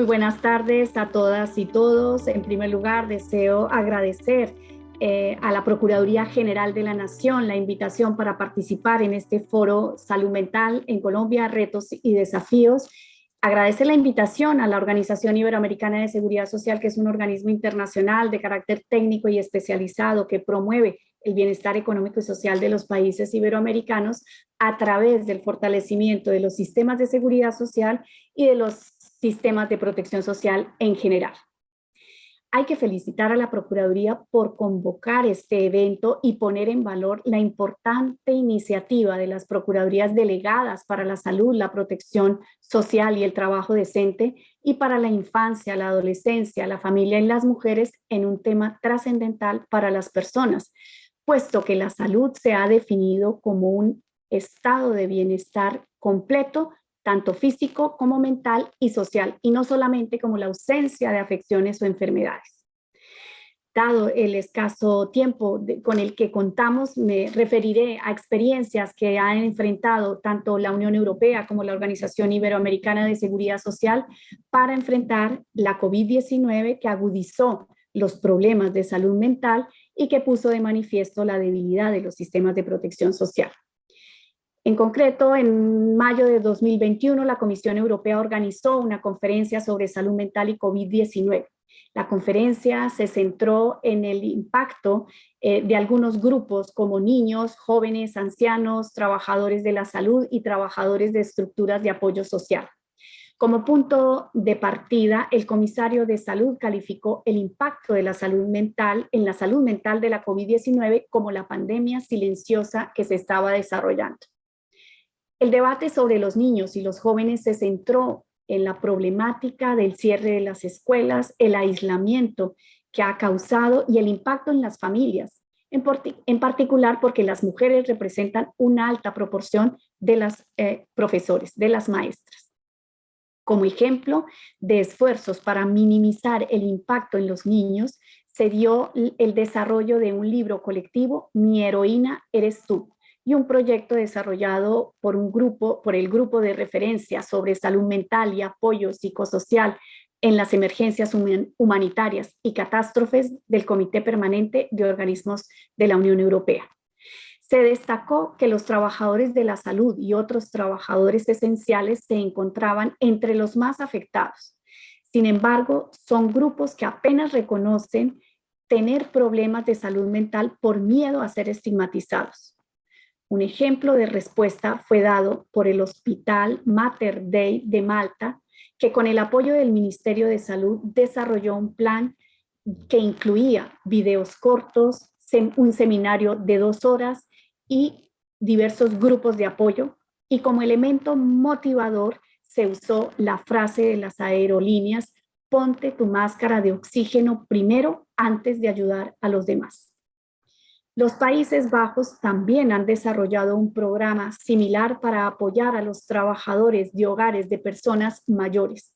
Muy buenas tardes a todas y todos. En primer lugar, deseo agradecer eh, a la Procuraduría General de la Nación la invitación para participar en este foro Salud Mental en Colombia, Retos y Desafíos. Agradecer la invitación a la Organización Iberoamericana de Seguridad Social, que es un organismo internacional de carácter técnico y especializado que promueve el bienestar económico y social de los países iberoamericanos a través del fortalecimiento de los sistemas de seguridad social y de los sistemas de protección social en general. Hay que felicitar a la Procuraduría por convocar este evento y poner en valor la importante iniciativa de las Procuradurías delegadas para la salud, la protección social y el trabajo decente y para la infancia, la adolescencia, la familia y las mujeres en un tema trascendental para las personas, puesto que la salud se ha definido como un estado de bienestar completo tanto físico como mental y social, y no solamente como la ausencia de afecciones o enfermedades. Dado el escaso tiempo con el que contamos, me referiré a experiencias que han enfrentado tanto la Unión Europea como la Organización Iberoamericana de Seguridad Social para enfrentar la COVID-19 que agudizó los problemas de salud mental y que puso de manifiesto la debilidad de los sistemas de protección social. En concreto, en mayo de 2021, la Comisión Europea organizó una conferencia sobre salud mental y COVID-19. La conferencia se centró en el impacto eh, de algunos grupos como niños, jóvenes, ancianos, trabajadores de la salud y trabajadores de estructuras de apoyo social. Como punto de partida, el comisario de salud calificó el impacto de la salud mental en la salud mental de la COVID-19 como la pandemia silenciosa que se estaba desarrollando. El debate sobre los niños y los jóvenes se centró en la problemática del cierre de las escuelas, el aislamiento que ha causado y el impacto en las familias, en, particular porque las mujeres representan una alta proporción de las eh, profesores, de las maestras. Como ejemplo de esfuerzos para minimizar el impacto en los niños, se dio el desarrollo de un libro colectivo, Mi heroína eres tú, y un proyecto desarrollado por un grupo, por el grupo de referencia sobre salud mental y apoyo psicosocial en las emergencias humanitarias y catástrofes del Comité Permanente de Organismos de la Unión Europea. Se destacó que los trabajadores de la salud y otros trabajadores esenciales se encontraban entre los más afectados. Sin embargo, son grupos que apenas reconocen tener problemas de salud mental por miedo a ser estigmatizados. Un ejemplo de respuesta fue dado por el Hospital Mater Dei de Malta, que con el apoyo del Ministerio de Salud desarrolló un plan que incluía videos cortos, un seminario de dos horas y diversos grupos de apoyo. Y como elemento motivador se usó la frase de las aerolíneas, ponte tu máscara de oxígeno primero antes de ayudar a los demás. Los Países Bajos también han desarrollado un programa similar para apoyar a los trabajadores de hogares de personas mayores.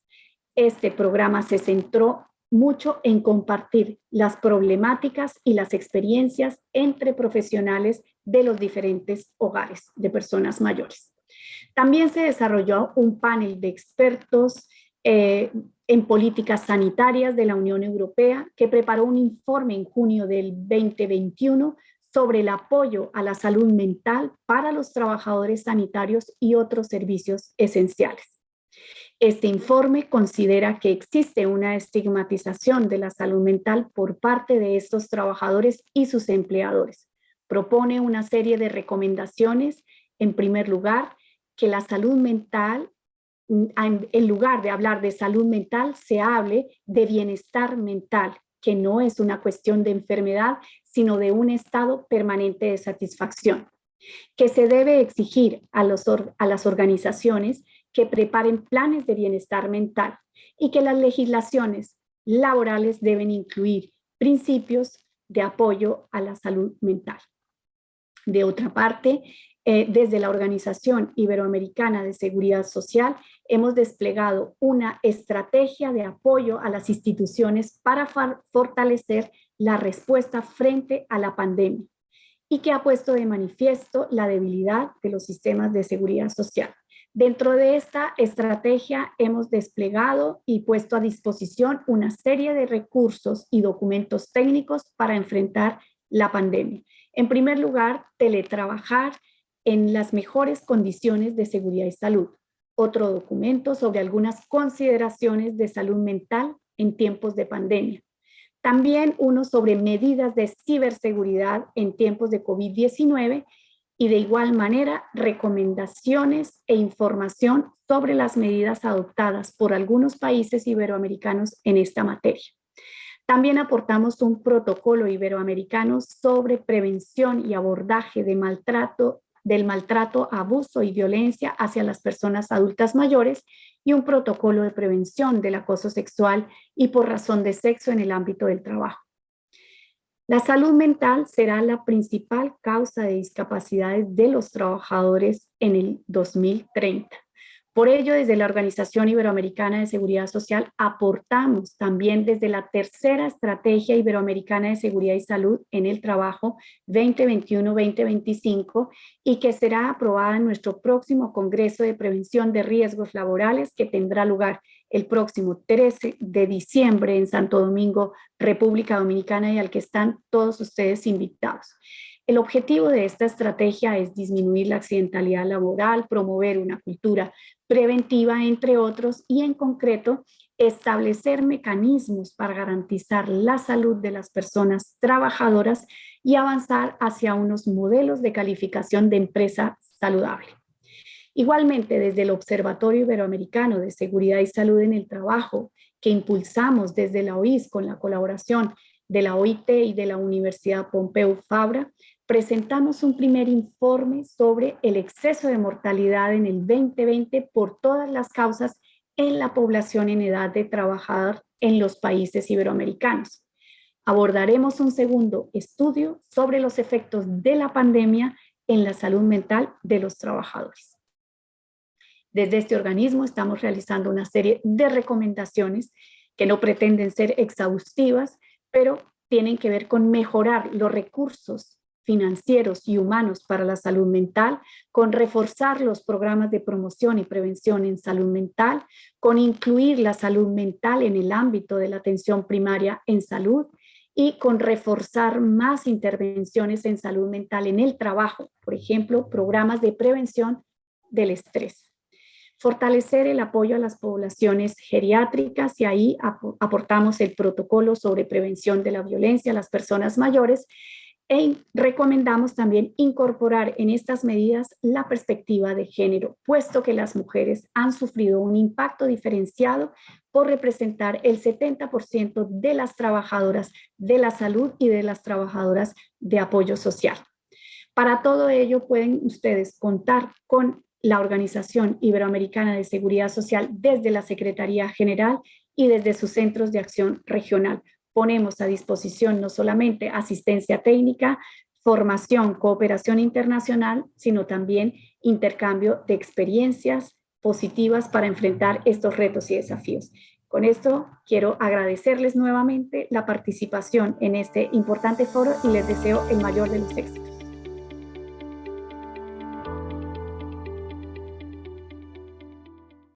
Este programa se centró mucho en compartir las problemáticas y las experiencias entre profesionales de los diferentes hogares de personas mayores. También se desarrolló un panel de expertos eh, en políticas sanitarias de la Unión Europea que preparó un informe en junio del 2021 sobre el apoyo a la salud mental para los trabajadores sanitarios y otros servicios esenciales. Este informe considera que existe una estigmatización de la salud mental por parte de estos trabajadores y sus empleadores. Propone una serie de recomendaciones, en primer lugar, que la salud mental, en lugar de hablar de salud mental, se hable de bienestar mental, que no es una cuestión de enfermedad, sino de un estado permanente de satisfacción, que se debe exigir a, a las organizaciones que preparen planes de bienestar mental y que las legislaciones laborales deben incluir principios de apoyo a la salud mental. De otra parte, eh, desde la Organización Iberoamericana de Seguridad Social hemos desplegado una estrategia de apoyo a las instituciones para fortalecer la respuesta frente a la pandemia y que ha puesto de manifiesto la debilidad de los sistemas de seguridad social. Dentro de esta estrategia hemos desplegado y puesto a disposición una serie de recursos y documentos técnicos para enfrentar la pandemia. En primer lugar, teletrabajar en las mejores condiciones de seguridad y salud. Otro documento sobre algunas consideraciones de salud mental en tiempos de pandemia. También uno sobre medidas de ciberseguridad en tiempos de COVID-19 y de igual manera recomendaciones e información sobre las medidas adoptadas por algunos países iberoamericanos en esta materia. También aportamos un protocolo iberoamericano sobre prevención y abordaje de maltrato del maltrato, abuso y violencia hacia las personas adultas mayores y un protocolo de prevención del acoso sexual y por razón de sexo en el ámbito del trabajo. La salud mental será la principal causa de discapacidades de los trabajadores en el 2030. Por ello, desde la Organización Iberoamericana de Seguridad Social aportamos también desde la tercera Estrategia Iberoamericana de Seguridad y Salud en el Trabajo 2021-2025 y que será aprobada en nuestro próximo Congreso de Prevención de Riesgos Laborales que tendrá lugar el próximo 13 de diciembre en Santo Domingo, República Dominicana y al que están todos ustedes invitados. El objetivo de esta estrategia es disminuir la accidentalidad laboral, promover una cultura preventiva, entre otros, y en concreto, establecer mecanismos para garantizar la salud de las personas trabajadoras y avanzar hacia unos modelos de calificación de empresa saludable. Igualmente, desde el Observatorio Iberoamericano de Seguridad y Salud en el Trabajo, que impulsamos desde la OIS con la colaboración de la OIT y de la Universidad Pompeu Fabra, presentamos un primer informe sobre el exceso de mortalidad en el 2020 por todas las causas en la población en edad de trabajar en los países iberoamericanos. Abordaremos un segundo estudio sobre los efectos de la pandemia en la salud mental de los trabajadores. Desde este organismo estamos realizando una serie de recomendaciones que no pretenden ser exhaustivas, pero tienen que ver con mejorar los recursos financieros y humanos para la salud mental, con reforzar los programas de promoción y prevención en salud mental, con incluir la salud mental en el ámbito de la atención primaria en salud y con reforzar más intervenciones en salud mental en el trabajo, por ejemplo, programas de prevención del estrés. Fortalecer el apoyo a las poblaciones geriátricas y ahí aportamos el protocolo sobre prevención de la violencia a las personas mayores e recomendamos también incorporar en estas medidas la perspectiva de género, puesto que las mujeres han sufrido un impacto diferenciado por representar el 70% de las trabajadoras de la salud y de las trabajadoras de apoyo social. Para todo ello pueden ustedes contar con la Organización Iberoamericana de Seguridad Social desde la Secretaría General y desde sus centros de acción regional ponemos a disposición no solamente asistencia técnica, formación, cooperación internacional, sino también intercambio de experiencias positivas para enfrentar estos retos y desafíos. Con esto quiero agradecerles nuevamente la participación en este importante foro y les deseo el mayor de los éxitos.